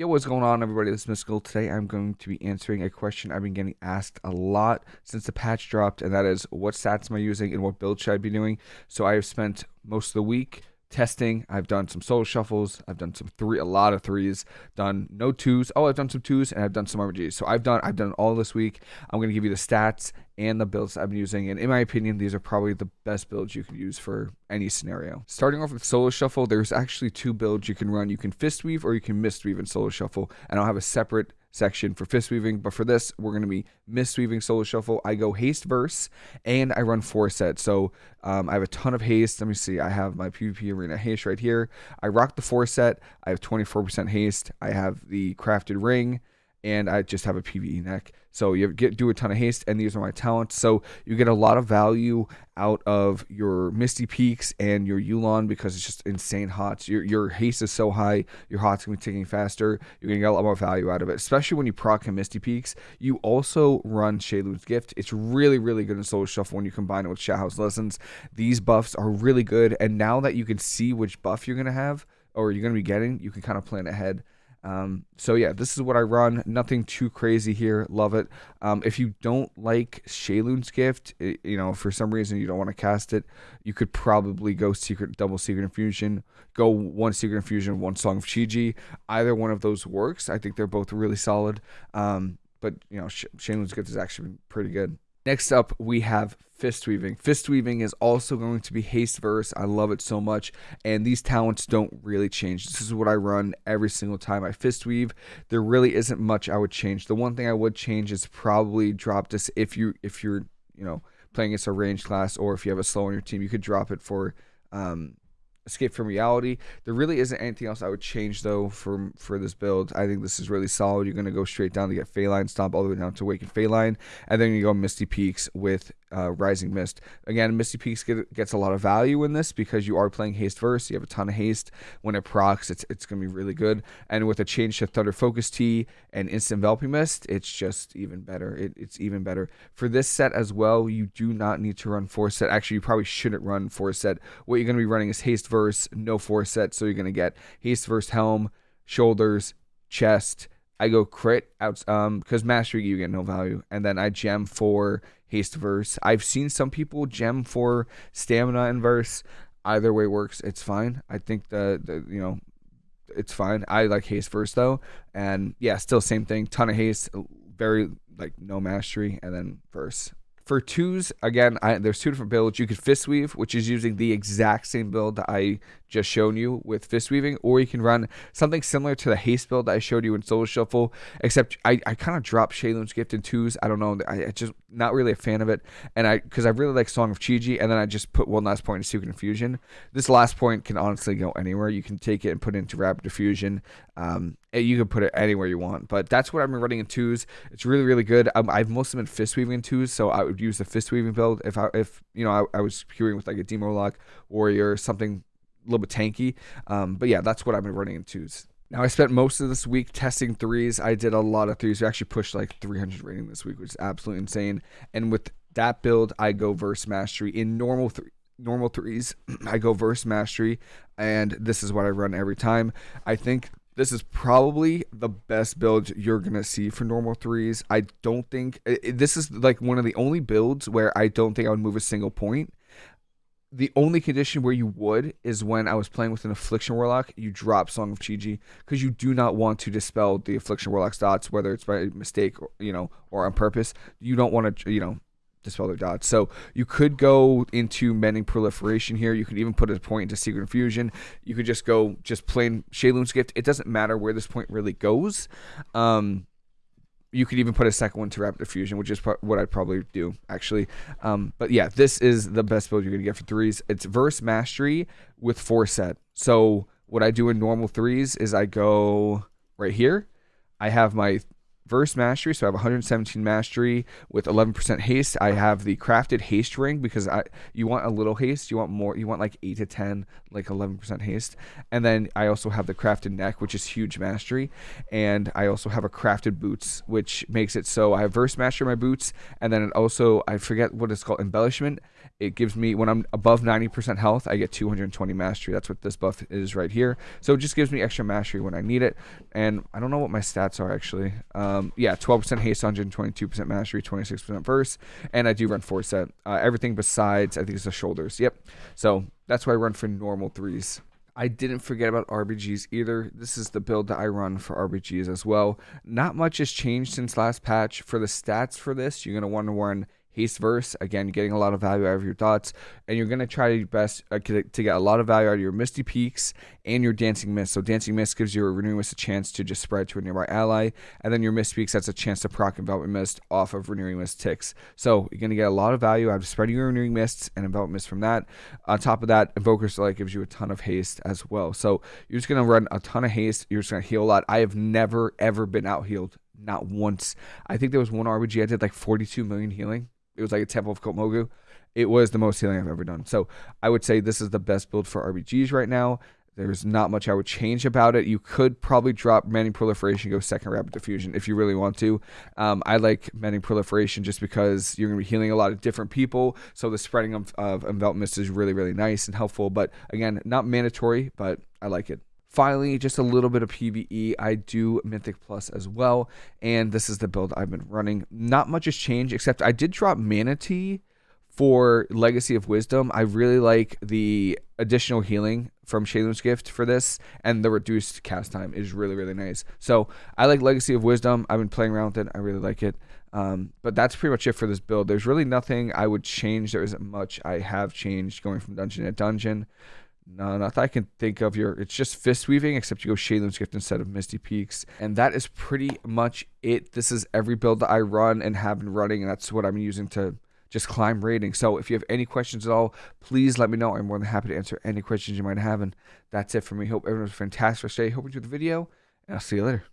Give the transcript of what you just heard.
Yo, what's going on, everybody? This is Mystical. Today, I'm going to be answering a question I've been getting asked a lot since the patch dropped, and that is, what stats am I using and what build should I be doing? So, I have spent most of the week testing. I've done some solo shuffles. I've done some three, a lot of threes. Done no twos. Oh, I've done some twos, and I've done some RBGs. So I've done, I've done all this week. I'm to give you the stats and the builds I've been using. And in my opinion, these are probably the best builds you can use for any scenario. Starting off with solo shuffle, there's actually two builds you can run. You can fist weave or you can mist weave in solo shuffle. And I'll have a separate section for fist weaving. But for this, we're going to be mist weaving solo shuffle. I go haste verse and I run four sets. So um, I have a ton of haste. Let me see. I have my PvP arena haste right here. I rock the four set. I have 24% haste. I have the crafted ring and I just have a PVE neck. So you get do a ton of haste, and these are my talents. So you get a lot of value out of your Misty Peaks and your Yu'lon because it's just insane hots. Your your haste is so high, your hots gonna be ticking faster. You're gonna get a lot more value out of it, especially when you proc a Misty Peaks. You also run Sheilun's Gift. It's really really good in Solo Shuffle when you combine it with Shaohao's Lessons. These buffs are really good, and now that you can see which buff you're gonna have or you're gonna be getting, you can kind of plan ahead. Um, so yeah, this is what I run. Nothing too crazy here. Love it. Um, if you don't like Sheilun's gift, it, you know, for some reason you don't want to cast it, you could probably go secret, double secret infusion, go one secret infusion, one song of Chi-Ji. Either one of those works. I think they're both really solid. Um, but you know, Sh- Sheilun's gift is actually been pretty good. Next up, we have fist weaving. Fist weaving is also going to be haste verse. I love it so much, and these talents don't really change. This is what I run every single time I fist weave. There really isn't much I would change. The one thing I would change is probably drop this if you if you're you know playing against a range class or if you have a slow on your team, you could drop it for um, Escape from Reality. There really isn't anything else I would change though for for this build. I think this is really solid. You're gonna go straight down to get Faeline Stomp all the way down to Awaken Faeline, and then you go Misty Peaks with uh, Rising Mist. Again, Misty Peaks get, gets a lot of value in this because you are playing haste verse. You have a ton of haste. When it procs, it's it's gonna be really good. And with a change to Thunder Focus Tea and Instant Enveloping Mist, it's just even better. It, it's even better for this set as well. You do not need to run four set. Actually, you probably shouldn't run four set. What you're gonna be running is haste verse, no four set. So you're gonna get haste verse helm, shoulders, chest. I go crit out um because mastery you get no value, and then I gem for haste verse. I've seen some people gem for stamina and verse. Either way works. It's fine. I think the, the you know it's fine. I like haste verse though, and yeah, still same thing. Ton of haste, very like no mastery, and then verse. For twos, again, I, there's two different builds. You could fist weave, which is using the exact same build that I just shown you with fist weaving, or you can run something similar to the haste build that I showed you in Solo Shuffle, except I, I kind of dropped Sheilun's Gift in twos. I don't know. I, I just not really a fan of it. And I, because I really like Song of Chi-Ji, and then I just put one last point in Secret Infusion. This last point can honestly go anywhere. You can take it and put it into Rapid Diffusion. Um, you can put it anywhere you want, but that's what I've been running in twos. It's really, really good. Um, I've mostly been fist weaving in twos, so I would use the fist weaving build if I, if you know, I, I was queuing with like a Demo Lock Warrior, something a little bit tanky. Um, but yeah, that's what I've been running in twos. Now I spent most of this week testing threes. I did a lot of threes. We actually pushed like 300 rating this week, which is absolutely insane. And with that build, I go verse mastery in normal th- normal threes. I go verse mastery, and this is what I run every time. I think this is probably the best build you're gonna see for normal threes. I don't think it, this is like one of the only builds where I don't think I would move a single point the only condition where you would is when I was playing with an Affliction Warlock, you drop Song of Chi-Ji because you do not want to dispel the Affliction Warlock's dots, whether it's by mistake or you know or on purpose. You don't want to you know dispel their dots. So you could go into Mending Proliferation here. You could even put a point into Secret Infusion. You could just go just plain Sheilun's Gift. It doesn't matter where this point really goes. Um, you could even put a second one to Rapid Diffusion, which is what I'd probably do actually. Um, but yeah, this is the best build you're gonna get for threes. It's Verse Mastery with four set. So what I do in normal threes is I go right here. I have my Verse Mastery, so I have 117 Mastery with 11% haste. I have the crafted haste ring because I you want a little haste, you want more, you want like 8 to 10, like 11% haste. And then I also have the crafted neck, which is huge mastery, and I also have a crafted boots, which makes it so I have Verse Mastery my boots, and then it also I forget what it's called, embellishment It gives me, when I'm above 90% health, I get 220 mastery. That's what this buff is right here. So it just gives me extra mastery when I need it. And I don't know what my stats are actually. Um, yeah, 12% haste, 122% mastery, 26% burst. And I do run 4 set. Uh, everything besides, I think it's the shoulders. Yep. So that's why I run for normal threes. I didn't forget about RBGs either. This is the build that I run for RBGs as well. Not much has changed since last patch. For the stats for this, you're going to want to run Haste Verse, again, getting a lot of value out of your dots, and you're going to try your best uh, to get a lot of value out of your Misty Peaks and your Dancing Mist. So Dancing Mist gives your Renewing Mist a chance to just spread to a nearby ally, and then your Misty Peaks, that's a chance to proc Enveloping Mist off of Renewing Mist ticks. So you're going to get a lot of value out of spreading your Renewing Mists and Enveloping Mist from that. On top of that, Invoker's Delight gives you a ton of haste as well. So you're just going to run a ton of haste. You're just going to heal a lot. I have never, ever been out healed. Not once. I think there was one RBG I did like 42 million healing it was like a Temple of Kotmogu. It was the most healing I've ever done. So I would say this is the best build for RBGs right now. There's not much I would change about it. You could probably drop Mending Proliferation, go second Rapid Diffusion if you really want to. Um, I like Mending Proliferation just because you're going to be healing a lot of different people. So the spreading of, of Envelop Mist is really, really nice and helpful. But again, not mandatory, but I like it. Finally, just a little bit of PvE. I do Mythic Plus as well, and this is the build I've been running. Not much has changed, except I did drop Mana Tea for Legacy of Wisdom. I really like the additional healing from Sheilun's Gift for this, and the reduced cast time is really, really nice. So I like Legacy of Wisdom. I've been playing around with it. I really like it. Um, but that's pretty much it for this build. There's really nothing I would change. There isn't much I have changed going from dungeon to dungeon. No, not that I can think of. Your it's just fist weaving, except you go Sheilun's Gift instead of Misty Peaks, and that is pretty much it. This is every build that I run and have been running, and that's what I'm using to just climb rating. So if you have any questions at all, please let me know. I'm more than happy to answer any questions you might have. And that's it for me. Hope everyone's fantastic day. Hope you enjoyed the video, and I'll see you later.